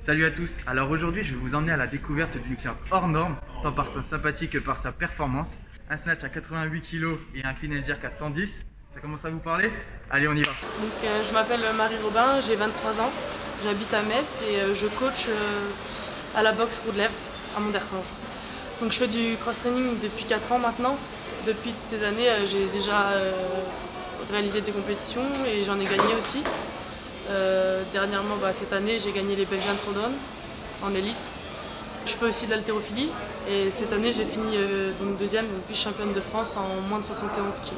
Salut à tous, alors aujourd'hui je vais vous emmener à la découverte d'une cliente hors norme, tant par sa sympathie que par sa performance. Un snatch à 88 kg et un clean and jerk à 110, ça commence à vous parler? Allez on y va Donc, euh, Je m'appelle Marie Robin, j'ai 23 ans, j'habite à Metz et euh, je coach euh, à la boxe Roux-de-Lèvres à Mondercange. Donc je fais du cross-training depuis 4 ans maintenant. Depuis toutes ces années, j'ai déjà réalisé des compétitions et j'en ai gagné aussi. Euh, dernièrement, bah, cette année, j'ai gagné les Belgian Throwdown en élite. Je fais aussi de l'haltérophilie et cette année, j'ai fini euh, donc deuxième, vice-championne de France en moins de 71 kg.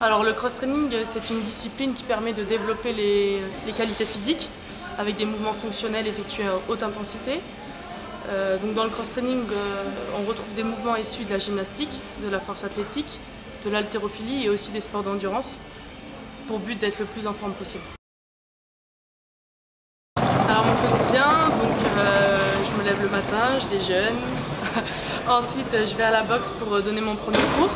Alors le cross-training, c'est une discipline qui permet de développer les qualités physiques avec des mouvements fonctionnels effectués à haute intensité. Euh, donc dans le cross-training, euh, on retrouve des mouvements issus de la gymnastique, de la force athlétique, de l'haltérophilie et aussi des sports d'endurance pour but d'être le plus en forme possible. Alors mon quotidien, donc euh, je me lève le matin, je déjeune. Ensuite, je vais à la boxe pour donner mon premier cours.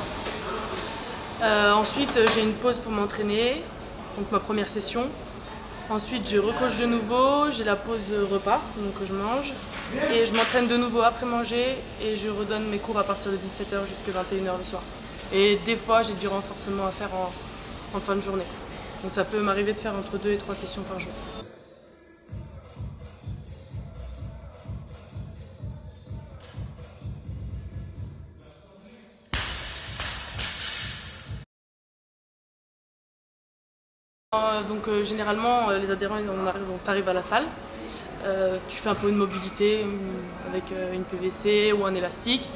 Ensuite, j'ai une pause pour m'entraîner, donc ma première session. Ensuite, je recoche de nouveau, j'ai la pause repas, donc je mange. Et je m'entraîne de nouveau après manger et je redonne mes cours à partir de 17h jusqu'à 21h le soir. Et des fois, j'ai du renforcement à faire en, en fin de journée. Donc ça peut m'arriver de faire entre 2 et 3 sessions par jour. Donc euh, généralement, euh, les adhérents, on arrive, on arrive à la salle. Euh, tu fais un peu une mobilité euh, avec euh, une PVC ou un élastique.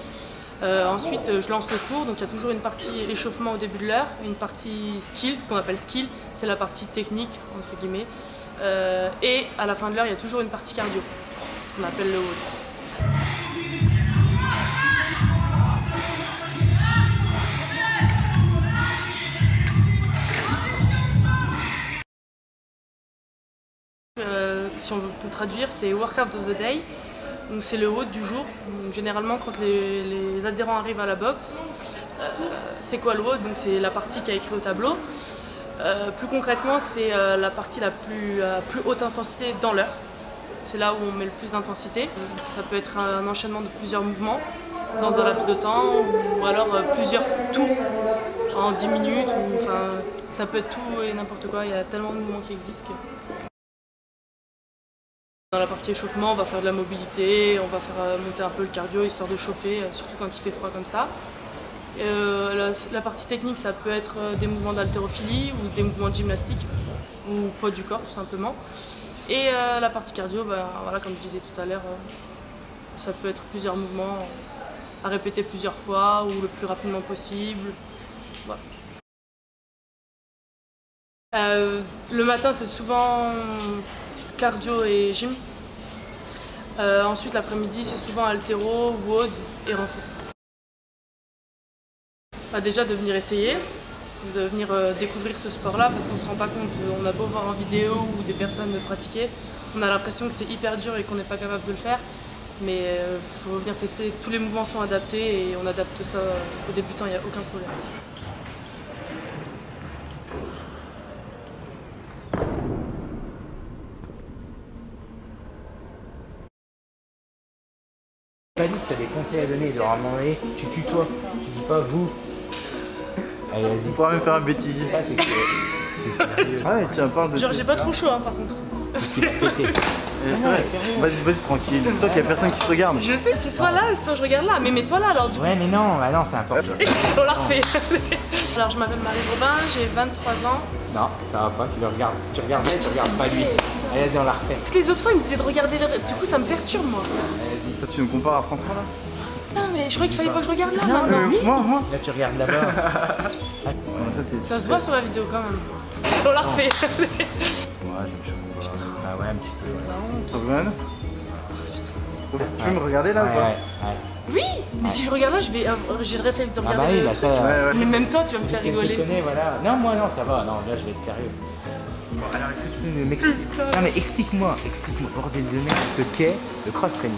Euh, ensuite, euh, je lance le cours. Donc il y a toujours une partie échauffement au début de l'heure, une partie skill, ce qu'on appelle skill, c'est la partie technique entre guillemets. Euh, et à la fin de l'heure, il y a toujours une partie cardio, ce qu'on appelle le haut. Si on peut traduire, c'est Workout of the Day. Donc c'est le haut du jour. Généralement, quand les, adhérents arrivent à la boxe, euh, c'est quoi le haut Donc c'est la partie qui a écrit au tableau. Euh, plus concrètement, c'est euh, la partie la plus, haute intensité dans l'heure. C'est là où on met le plus d'intensité. Ça peut être un enchaînement de plusieurs mouvements dans un laps de temps ou alors plusieurs tours en 10 minutes. Ça peut être tout et n'importe quoi. Il y a tellement de mouvements qui existent. Dans la partie échauffement, on va faire de la mobilité, on va faire euh, monter un peu le cardio histoire de chauffer, euh, surtout quand il fait froid comme ça. Euh, la, partie technique, ça peut être des mouvements d'haltérophilie ou des mouvements de gymnastique ou poids du corps tout simplement. Et la partie cardio, ben, voilà, comme je disais tout à l'heure, ça peut être plusieurs mouvements à répéter plusieurs fois ou le plus rapidement possible. Le matin, c'est souvent cardio et gym. Euh, ensuite, l'après-midi, c'est souvent altéro, WOD et renfort. Bah, déjà, de venir essayer, de venir euh, découvrir ce sport-là, parce qu'on ne se rend pas compte. On a beau voir en vidéo ou des personnes pratiquer, on a l'impression que c'est hyper dur et qu'on n'est pas capable de le faire. Mais il faut venir tester. Tous les mouvements sont adaptés et on adapte ça aux débutants, il n'y a aucun problème. Pas dit si t'as des conseils à donner, genre à un moment donné, tu tutoies, tu dis pas vous. Allez, vas-y. On pourra même faire un bêtisier. Ça, c'est que c'est sérieux. Ah ouais, tiens, parle de... Genre, j'ai pas trop chaud hein, par contre. C'est ce qui va péter. Eh, c'est vrai. mais. Vas-y, vas-y, tranquille. Toi qu'il y a personne qui te regarde. Je sais, c'est soit là, soit je regarde là. Mais mets-toi là alors du coup. Ouais, mais non, bah non, c'est important. On la refait. Alors je m'appelle Marie Robin, j'ai 23 ans. Non, ça va pas, tu le regardes. Tu regardes elle, tu regardes pas lui. Allez, vas-y, on la refait. Toutes les autres fois, il me disait de regarder le... Du coup, ça me perturbe moi. Toi, tu nous compares à François là Non, mais je croyais qu'il fallait pas que je regarde là Non, maintenant. mais oui. Moi, moi. Là, tu regardes là-bas. Ouais, ça, se voit sur la vidéo quand même. On la refait. Ouais, ça me choque pas. Ah ouais, un petit peu. Honte. Sauvegarde Tu peux me regarder là Ouais, ou pas ouais, ouais. Oui, mais si je regarde là, je vais, avoir- j'ai le réflexe de Ah regarder bah oui, le bah truc. ça. Ouais, ouais. Mais même toi, tu vas me faire rigoler. connaît, voilà. Non, moi non, ça va. Non, là, je vais être sérieux. Bon, alors, est-ce que tu peux m'expliquer Non, mais explique-moi, explique-moi, bordel de merde, ce qu'est le cross-training.